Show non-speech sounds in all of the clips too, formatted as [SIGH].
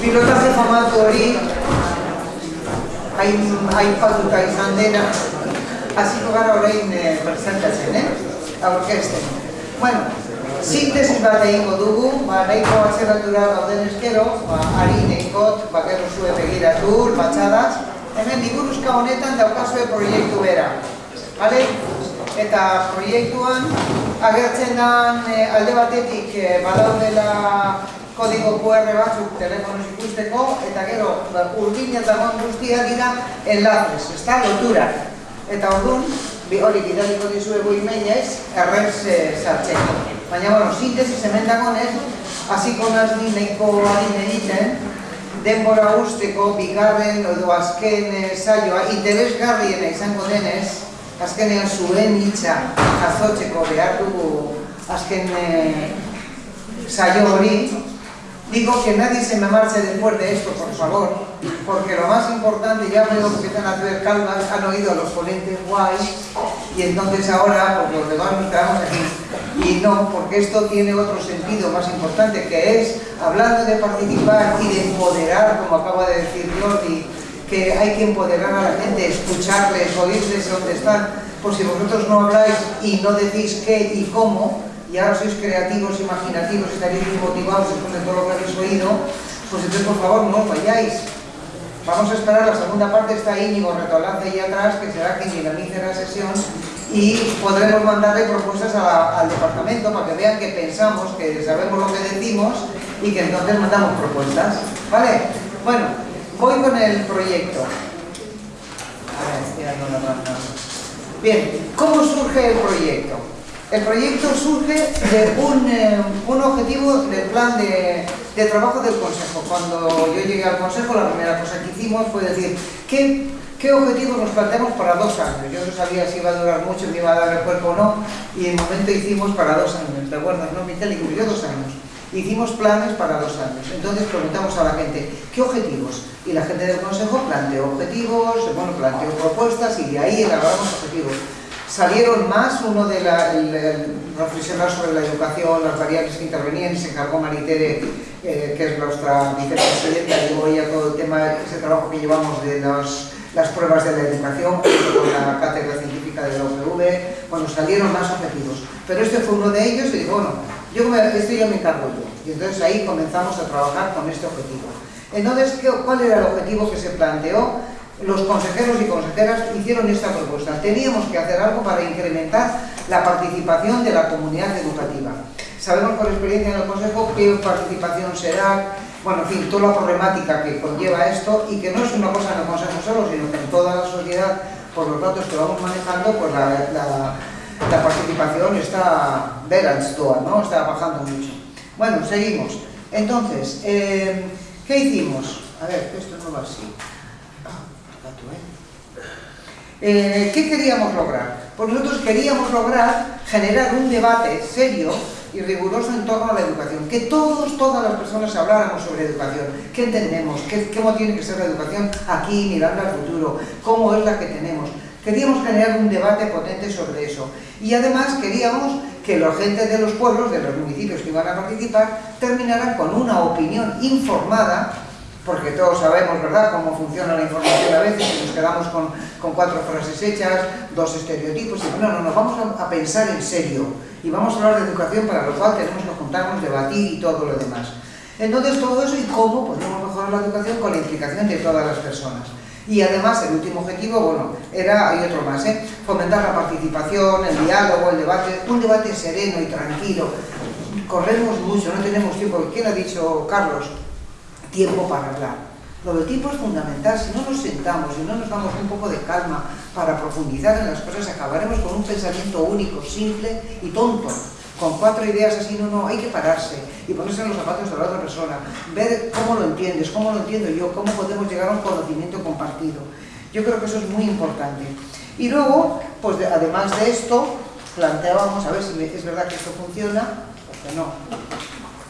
pilotaje famatu hori hain, aipatuta izan dena hasiko gara orain e, presentatzen, eh? aurkezten. Bueno, sintesi bat egingo dugu, ba, nahiko atzeratura gauden eskero, ba, ari nahikot, ba, gero zuen begiratu, batxadas, hemen liburuzka honetan daukazue proiektu bera. Vale? Eta proiektuan agertzen dan e, alde batetik e, badaudela kodigo QR batzuk telefonoz ikusteko, eta gero ba, urbin eta guztia dira enlaces, ez da, lotura. Eta orduan, bi hori bidaliko dizuegu emailez, errez e, sartzeko. Baina, bueno, sintesis hemen dagoenez, hasiko nazi nahiko harin egiten, denbora usteko, bigarren edo azken e, saioa, interesgarriena izango denez, azkenean zuen hitza jazotzeko behar dugu azken e, saio hori, digo que nadie se me marche después de esto, por favor, porque lo más importante, ya veo que están a ver calmas, han oído a los ponentes guays, y entonces ahora, pues los demás quedamos aquí. Y no, porque esto tiene otro sentido más importante, que es, hablando de participar y de empoderar, como acaba de decir Jordi, que hay que empoderar a la gente, escucharles, oírles donde están, pues si vosotros no habláis y no decís qué y cómo, y ahora sois creativos, imaginativos, estaréis motivados después de todo lo que habéis oído, pues entonces por favor no vayáis. Vamos a esperar, la segunda parte está Íñigo Retolance ahí atrás, que será quien dinamice la sesión y podremos mandarle propuestas a, al departamento para que vean que pensamos, que sabemos lo que decimos y que entonces mandamos propuestas. ¿Vale? Bueno, Voy con el proyecto. Bien, ¿cómo surge el proyecto? El proyecto surge de un, eh, objetivo del plan de, de, trabajo del Consejo. Cuando yo llegué al Consejo, la primera cosa que hicimos fue decir, ¿qué, objetivos nos planteamos para dos años? Yo no sabía si iba a durar mucho, me iba a dar el cuerpo o no, y en momento hicimos para dos años. ¿Te acuerdas, no? Y yo dos años hicimos planes para dos años. Entonces preguntamos a la gente, ¿qué objetivos? Y la gente del Consejo planteó objetivos, bueno, planteó propuestas y de ahí elaboramos objetivos. Salieron más, uno de la, reflexionar sobre la educación, las variables que intervenían, se encargó Maritere, eh, que es nuestra vicepresidenta, y voy a todo el tema, ese trabajo que llevamos de las pruebas de la educación, con la cátedra científica de la UPV, bueno, salieron más objetivos. Pero este fue uno de ellos y digo, bueno, yo esto yo me encargo yo. Y entonces ahí comenzamos a trabajar con este objetivo. Entonces, ¿cuál era el objetivo que se planteó? Los consejeros y consejeras hicieron esta propuesta. Teníamos que hacer algo para incrementar la participación de la comunidad educativa. Sabemos por experiencia en el Consejo qué participación será, bueno, en fin, toda la problemática que conlleva esto y que no es una cosa en el Consejo solo, sino que en toda la sociedad, por los datos que vamos manejando, pues la, la la participación está toda, ¿no? Está bajando mucho. Bueno, seguimos. Entonces, eh, ¿qué hicimos? A ver, esto no va así. Eh, ¿Qué queríamos lograr? Pues nosotros queríamos lograr generar un debate serio y riguroso en torno a la educación, que todos, todas las personas habláramos sobre educación, qué entendemos, qué, cómo tiene que ser la educación aquí, mirando al futuro, cómo es la que tenemos, Queríamos generar un debate potente sobre eso. Y además queríamos que la gente de los pueblos, de los municipios que iban a participar, terminaran con una opinión informada, porque todos sabemos, ¿verdad?, cómo funciona la información a veces, y nos quedamos con, con cuatro frases hechas, dos estereotipos, y no, no, no, vamos a, a pensar en serio, y vamos a hablar de educación, para lo cual tenemos que juntarnos, debatir y todo lo demás. Entonces, todo eso y cómo podemos mejorar la educación con la implicación de todas las personas. Y además el último objetivo, bueno, era, hay otro más, ¿eh? fomentar la participación, el diálogo, el debate, un debate sereno y tranquilo. Corremos mucho, no tenemos tiempo. ¿Quién ha dicho, Carlos? Tiempo para hablar. Lo del tiempo es fundamental, si no nos sentamos y no nos damos un poco de calma para profundizar en las cosas, acabaremos con un pensamiento único, simple y tonto con cuatro ideas así, no, no, hay que pararse y ponerse en los zapatos de la otra persona, ver cómo lo entiendes, cómo lo entiendo yo, cómo podemos llegar a un conocimiento compartido. Yo creo que eso es muy importante. Y luego, pues además de esto, planteábamos, a ver si es verdad que esto funciona, porque no.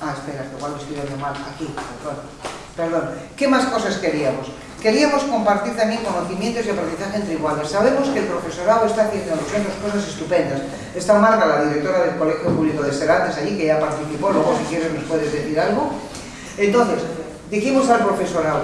Ah, espera, igual lo estoy viendo mal, aquí, perdón. Perdón. ¿Qué más cosas queríamos? Queríamos compartir también conocimientos y aprendizaje entre iguales. Sabemos que el profesorado está haciendo nosotros cosas estupendas. Está Marga, la directora del Colegio Público de Serantes, allí, que ya participó, luego si quieres nos puedes decir algo. Entonces, dijimos al profesorado,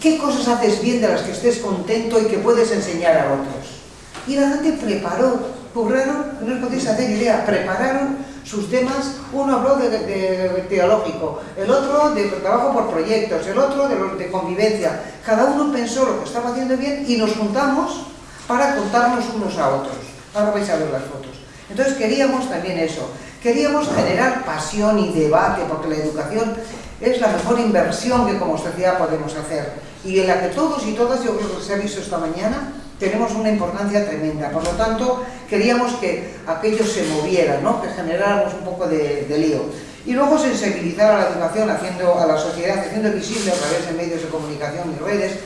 ¿qué cosas haces bien de las que estés contento y que puedes enseñar a otros? Y la gente preparó, curraron, no os podéis hacer idea, prepararon sus temas, uno habló de, teológico, el otro de trabajo por proyectos, el otro de, de convivencia. Cada uno pensó lo que estaba haciendo bien y nos juntamos para contarnos unos a otros. Ahora vais a ver las fotos. Entonces queríamos también eso, queríamos generar pasión y debate, porque la educación es la mejor inversión que como sociedad podemos hacer y en la que todos y todas, yo creo que se ha visto esta mañana, tenemos una importancia tremenda. Por lo tanto, queríamos que aquello se moviera, ¿no? que generáramos un poco de, lío. Y luego sensibilizar a la educación, haciendo a la sociedad, haciendo visible a través de medios de comunicación y redes.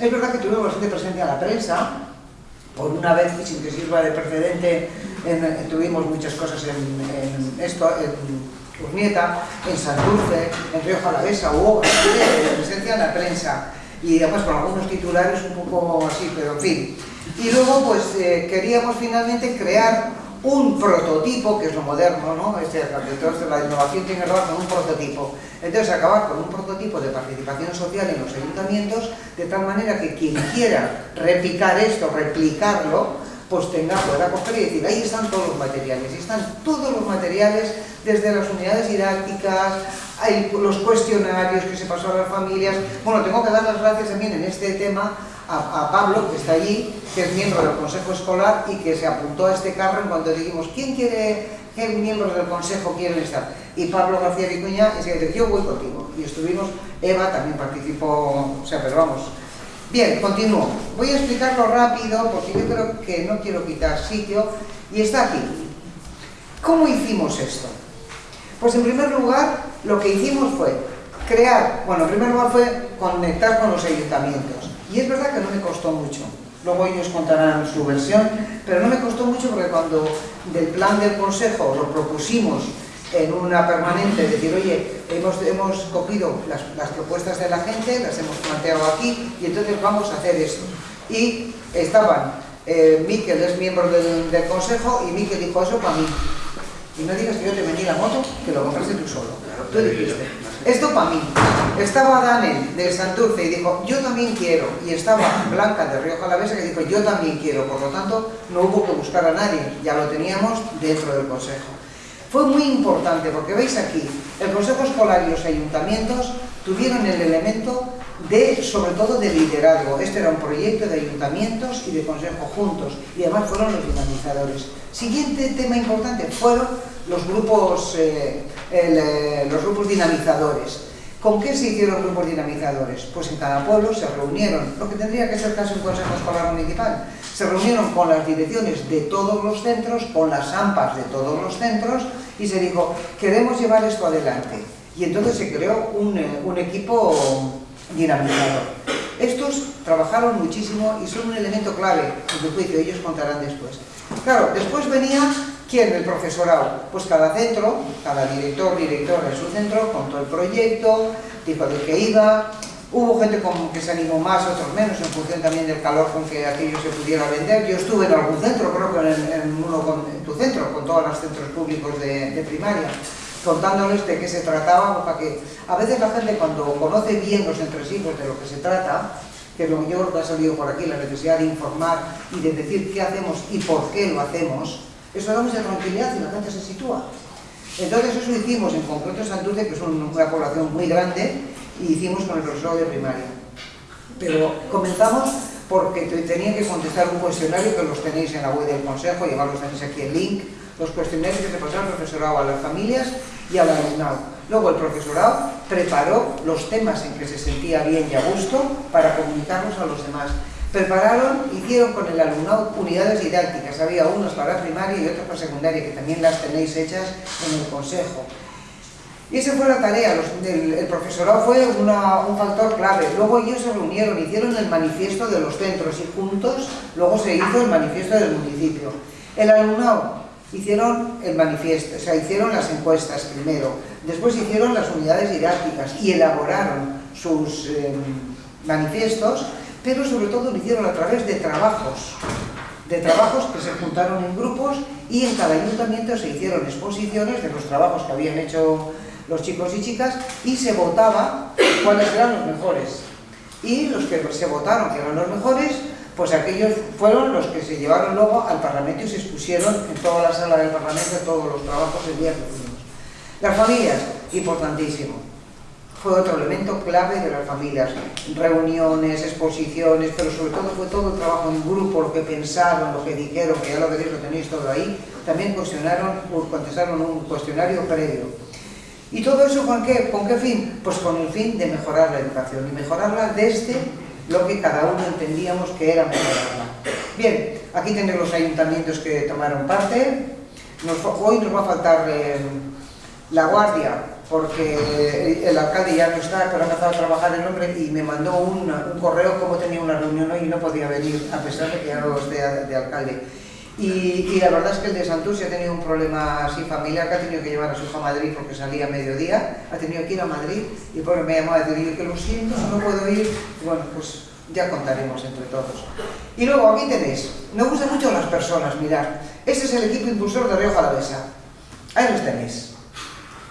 Es verdad que tuvimos bastante presencia en la prensa, por una vez, sin que sirva de precedente, tuvimos muchas cosas en, esto, en Urnieta, en Santurce, en Río Jalavesa, hubo presencia en la prensa y además con algunos titulares un poco así, pero en fin. Y luego pues eh, queríamos finalmente crear un prototipo, que es lo moderno, ¿no? Entonces la innovación tiene que con un prototipo. Entonces acabar con un prototipo de participación social en los ayuntamientos, de tal manera que quien quiera replicar esto, replicarlo, pues tenga, pueda coger y decir, ahí están todos los materiales, y están todos los materiales, desde las unidades didácticas, los cuestionarios que se pasó a las familias. Bueno, tengo que dar las gracias también en este tema a, Pablo, que está allí, que es miembro del Consejo Escolar y que se apuntó a este carro en cuanto dijimos, ¿quién quiere, qué miembros del Consejo quieren estar? Y Pablo García Vicuña, se dijo, yo voy contigo. Y estuvimos, Eva también participó, o sea, pero vamos. Bien, continúo. Voy a explicarlo rápido porque yo creo que no quiero quitar sitio y está aquí. ¿Cómo hicimos esto? Pues en primer lugar, lo que hicimos fue crear, bueno, en primer lugar fue conectar con los ayuntamientos. Y es verdad que no me costó mucho. Luego ellos contarán su versión, pero no me costó mucho porque cuando del plan del Consejo lo propusimos en una permanente, decir, oye, hemos, hemos cogido las, propuestas de la gente, las hemos planteado aquí, y entonces vamos a hacer esto. Y estaban, eh, Miquel es miembro del, del Consejo, y Miquel dijo eso para mí. Y no digas que yo te vendí la moto, que lo compraste tú solo. Tú dijiste, esto para mí. Estaba Daniel de Santurce y dijo, yo también quiero. Y estaba Blanca de Río Jalavesa que dijo, yo también quiero. Por lo tanto, no hubo que buscar a nadie. Ya lo teníamos dentro del Consejo. Fue muy importante porque veis aquí, el Consejo Escolar y los ayuntamientos tuvieron el elemento de, sobre todo, de liderazgo. Este era un proyecto de ayuntamientos y de consejo juntos y además fueron los dinamizadores. Siguiente tema importante fueron los grupos, eh, eh, los grupos dinamizadores. ¿Con qué se hicieron grupos dinamizadores? Pues en cada pueblo se reunieron, lo que tendría que ser casi un consejo escolar municipal. Se reunieron con las direcciones de todos los centros, con las AMPAs de todos los centros y se dijo, queremos llevar esto adelante. Y entonces se creó un, eh, un equipo dinamizador. Estos trabajaron muchísimo y son un elemento clave, en tu juicio, ellos contarán después. Claro, después venía, ¿quién? El profesorado. Pues cada centro, cada director, directora de su centro, contó el proyecto, dijo de qué iba, Hubo gente que se animó más, otros menos, en función también del calor con que aquello se pudiera vender. Yo estuve en algún centro, creo que en, uno con, tu centro, con todos los centros públicos de, primaria contándoles de qué se trataba, para que a veces la gente cuando conoce bien los entresijos de lo que se trata, que lo yo que ha salido por aquí, la necesidad de informar y de decir qué hacemos y por qué lo hacemos, eso da mucha tranquilidad y la gente se sitúa. Entonces eso hicimos en concreto en Santurce, que es una población muy grande, y hicimos con el profesor de primaria. Pero comenzamos porque tenía que contestar un cuestionario que los tenéis en la web del consejo, llevarlos tenéis aquí el link, los cuestionarios que se pasaron al profesorado a las familias y al alumnado. Luego el profesorado preparó los temas en que se sentía bien y a gusto para comunicarlos a los demás. Prepararon, hicieron con el alumnado unidades didácticas, había unas para primaria y otras para secundaria, que también las tenéis hechas en el consejo. Y esa fue la tarea, el, profesorado fue un factor clave. Luego ellos se reunieron, hicieron el manifiesto de los centros y juntos luego se hizo el manifiesto del municipio. El alumnado hicieron el manifiesto, o sea, hicieron las encuestas primero, después hicieron las unidades didácticas y elaboraron sus em, manifiestos, pero sobre todo lo hicieron a través de trabajos, de trabajos que se juntaron en grupos y en cada ayuntamiento se hicieron exposiciones de los trabajos que habían hecho los chicos y chicas, y se votaba cuáles eran los mejores. Y los que se votaron que eran los mejores, pues aquellos fueron los que se llevaron luego al Parlamento y se expusieron en toda la sala del Parlamento todos los trabajos el día que fuimos. Las familias, importantísimo. Fue otro elemento clave de las familias. Reuniones, exposiciones, pero sobre todo fue todo el trabajo en grupo, lo que pensaron, lo que dijeron, que ya lo veréis, lo tenéis todo ahí. También cuestionaron, contestaron un cuestionario previo. ¿Y todo eso con qué, con qué fin? Pues con el fin de mejorar la educación y mejorarla desde lo que cada uno entendíamos que era mejorarla. Bien, aquí tenéis los ayuntamientos que tomaron parte. hoy nos va a faltar eh, la guardia, porque el alcalde ya no está, pero ha empezado a trabajar el hombre y me mandó un, correo como tenía una reunión hoy y no podía venir, a pesar de que ya no de, de alcalde. Y, la verdad es que el de Santurce ha tenido un problema así familiar que ha tenido que llevar a su hija a Madrid porque salía a mediodía, ha tenido que ir a Madrid y por me ha llamado a decir que lo siento, no puedo ir, bueno, pues ya contaremos entre todos. Y luego aquí tenéis, me gustan mucho las personas, mirad, este es el equipo impulsor de Río Jalavesa, ahí los tenéis,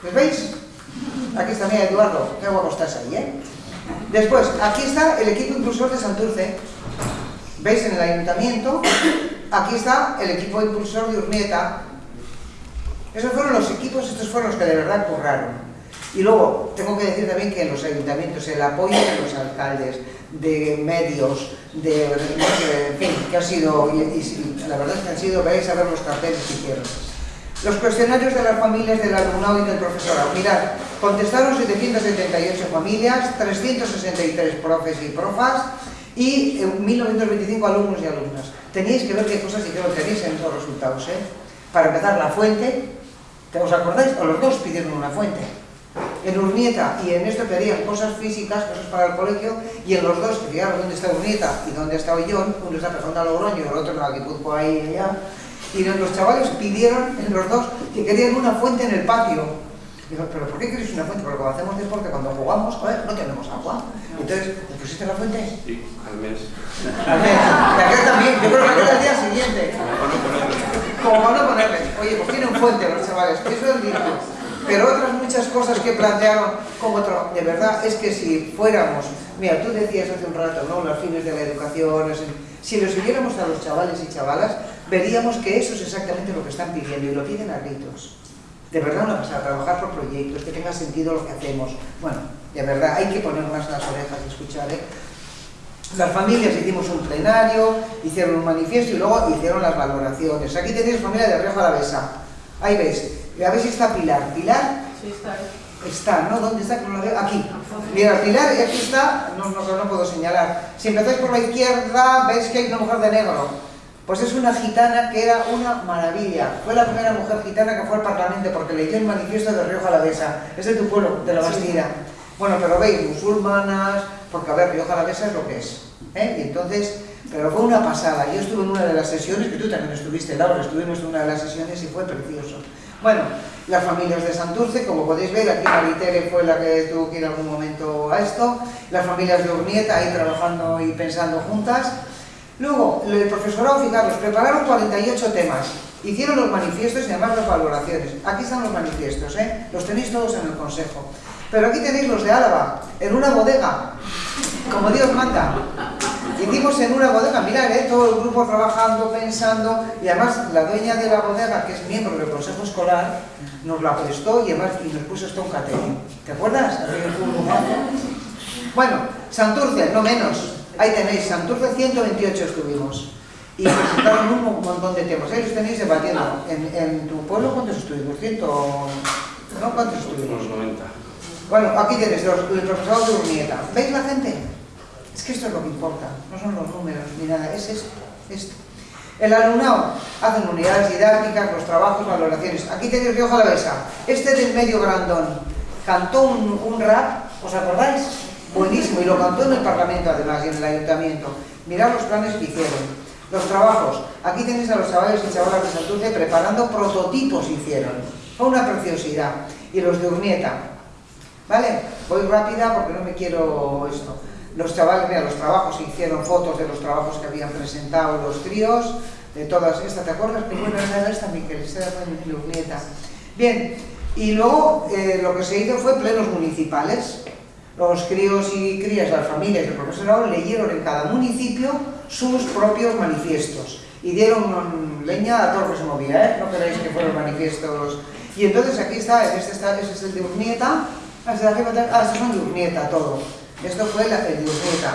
¿los veis? Aquí está, mira Eduardo, qué guapo estás ahí, ¿eh? Después, aquí está el equipo impulsor de Santurce, ¿veis en el ayuntamiento? Aquí está el equipo impulsor de Urnieta. Esos fueron los equipos, estos fueron los que de verdad curraron. Y luego, tengo que decir también que los ayuntamientos el apoyo de los alcaldes, de medios, de, en fin, que ha sido, y, la verdad es que han sido, veis a ver los carteles que hicieron. Los cuestionarios de las familias del alumnado y del profesorado. Mirad, contestaron 778 familias, 363 profes y profas y 1925 alumnos y alumnas. Tenéis que ver qué cosas dijeron, tenéis en los resultados, ¿eh? Para empezar, la fuente, ¿os acordáis? O los dos pidieron una fuente. En Urnieta y en esto querían cosas físicas, cosas para el colegio, y en los dos, que fijaros dónde está Urnieta y dónde está Ollón, uno está pasando a Logroño y el otro en la Guipuzco ahí y allá, y los chavales pidieron, en los dos, que querían una fuente en el patio. Digo, pero ¿por qué queréis una fuente? Porque cuando hacemos deporte, cuando jugamos, joder, no tenemos agua. Entonces, ¿pusiste la fuente? Sí, al mes. Al mes. Y aquel también, yo creo que aquel al día siguiente. Como van a ponerle. Oye, pues tienen fuente los chavales, eso es lindo. Pero otras muchas cosas que plantearon como otro, de verdad es que si fuéramos, mira, tú decías hace un rato, ¿no? Los fines de la educación, si lo siguiéramos a los chavales y chavalas, veríamos que eso es exactamente lo que están pidiendo y lo piden a gritos de verdad una pasada, trabajar por proyectos, que tenga sentido lo que hacemos. Bueno, de verdad, hay que poner más las orejas y escuchar, ¿eh? Las familias hicimos un plenario, hicieron un manifiesto y luego hicieron las valoraciones. Aquí tenéis familia de Rioja Alavesa. Ahí veis. A ver si está Pilar. ¿Pilar? Sí, está ahí. Está, ¿no? ¿Dónde está? Aquí. Mira, Pilar, y aquí está, no, no, no puedo señalar. Si empezáis por la izquierda, veis que hay una mujer de negro. Pues es una gitana que era una maravilla. Fue la primera mujer gitana que fue al Parlamento porque leyó el manifiesto de Río Jalavesa. Es de tu pueblo, de la Bastida. Bueno, pero veis, musulmanas, porque a ver, Río Jalavesa es lo que es. ¿eh? Y entonces, pero fue una pasada. Yo estuve en una de las sesiones, que tú también estuviste, Laura, estuvimos en una de las sesiones y fue precioso. Bueno, las familias de Santurce, como podéis ver, aquí Maritere fue la que tuvo que ir algún momento a esto, las familias de Urnieta ahí trabajando y pensando juntas, Luego, el profesorado, fijaros, prepararon 48 temas, hicieron los manifiestos y además las valoraciones. Aquí están los manifiestos, ¿eh? los tenéis todos en el consejo. Pero aquí tenéis los de Álava, en una bodega, como Dios manda. Hicimos en una bodega, mirad, ¿eh? todo el grupo trabajando, pensando, y además la dueña de la bodega, que es miembro del consejo escolar, nos la prestó y además y nos puso esto un catering. ¿Te acuerdas? [LAUGHS] Bueno, Santurce, no menos, Ahí tenéis, Santurce 128 estuvimos. Y presentaron un montón de temas. Ahí los tenéis debatiendo. En, en tu pueblo, ¿cuántos estuvimos? ¿Ciento? ¿No? ¿Cuántos estuvimos? Unos 90. Bueno, aquí tenéis los, el profesor de Urnieta. ¿Veis la gente? Es que esto es lo que importa. No son los números ni nada. Es esto. esto. El alumnado hacen unidades didácticas, los trabajos, valoraciones. Aquí tenéis Río Jalavesa. Este del medio grandón cantó un, un rap, ¿os acordáis? Buenísimo, y lo cantó en el Parlamento además y en el Ayuntamiento. Mirad los planes que hicieron. Los trabajos. Aquí tenéis a los chavales y chavalas de Santurce preparando prototipos hicieron. Fue una preciosidad. Y los de Urnieta. ¿Vale? Voy rápida porque no me quiero esto. Los chavales, mira, los trabajos hicieron fotos de los trabajos que habían presentado los tríos, de todas estas. ¿Te acuerdas? Que bueno era esta, Miquel, esta era de Urnieta. Bien, Y luego eh, lo que se hizo fue plenos municipales. Los críos y crías, las familias y el profesorado leyeron en cada municipio sus propios manifiestos y dieron leña a todo lo que se movía, ¿eh? No queréis que fueron manifiestos. Y entonces aquí está, este, está, este es el de Urnieta, ah, este son de Urnieta todo. Esto fue el de Urnieta.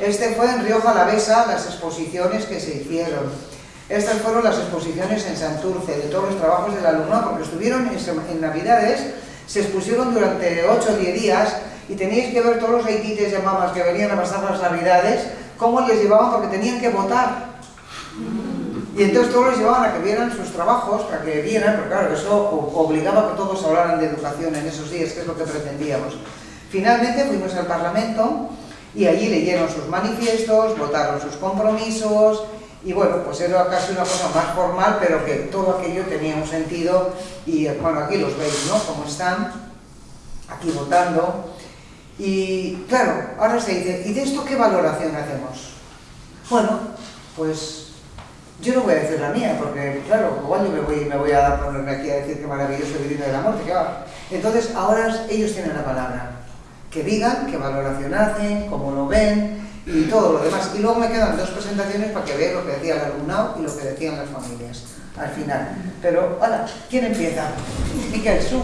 Este fue en Río Jalavesa las exposiciones que se hicieron. Estas fueron las exposiciones en Santurce, de todos los trabajos del alumno, porque estuvieron en, Navidades, se expusieron durante 8 o 10 días y teníais que ver todos los haitites y mamás que venían a pasar las Navidades, cómo les llevaban porque tenían que votar. Y entonces todos les llevaban a que vieran sus trabajos, para que vieran, porque claro, eso obligaba a que todos hablaran de educación en esos días, que es lo que pretendíamos. Finalmente fuimos al Parlamento y allí leyeron sus manifiestos, votaron sus compromisos y bueno, pues era casi una cosa más formal, pero que todo aquello tenía un sentido y bueno, aquí los veis, ¿no? Como están, aquí votando. Y claro, ahora se dice, ¿y de esto qué valoración hacemos? Bueno, pues yo no voy a decir la mía, porque claro, igual yo me voy, me voy a ponerme aquí a decir qué maravilloso vivir de la muerte, que va. Entonces ahora ellos tienen la palabra que digan qué valoración hacen, cómo lo ven y todo lo demás. Y luego me quedan dos presentaciones para que vean lo que decía el alumnado y lo que decían las familias al final. Pero, hola, ¿quién empieza? Miquel, su.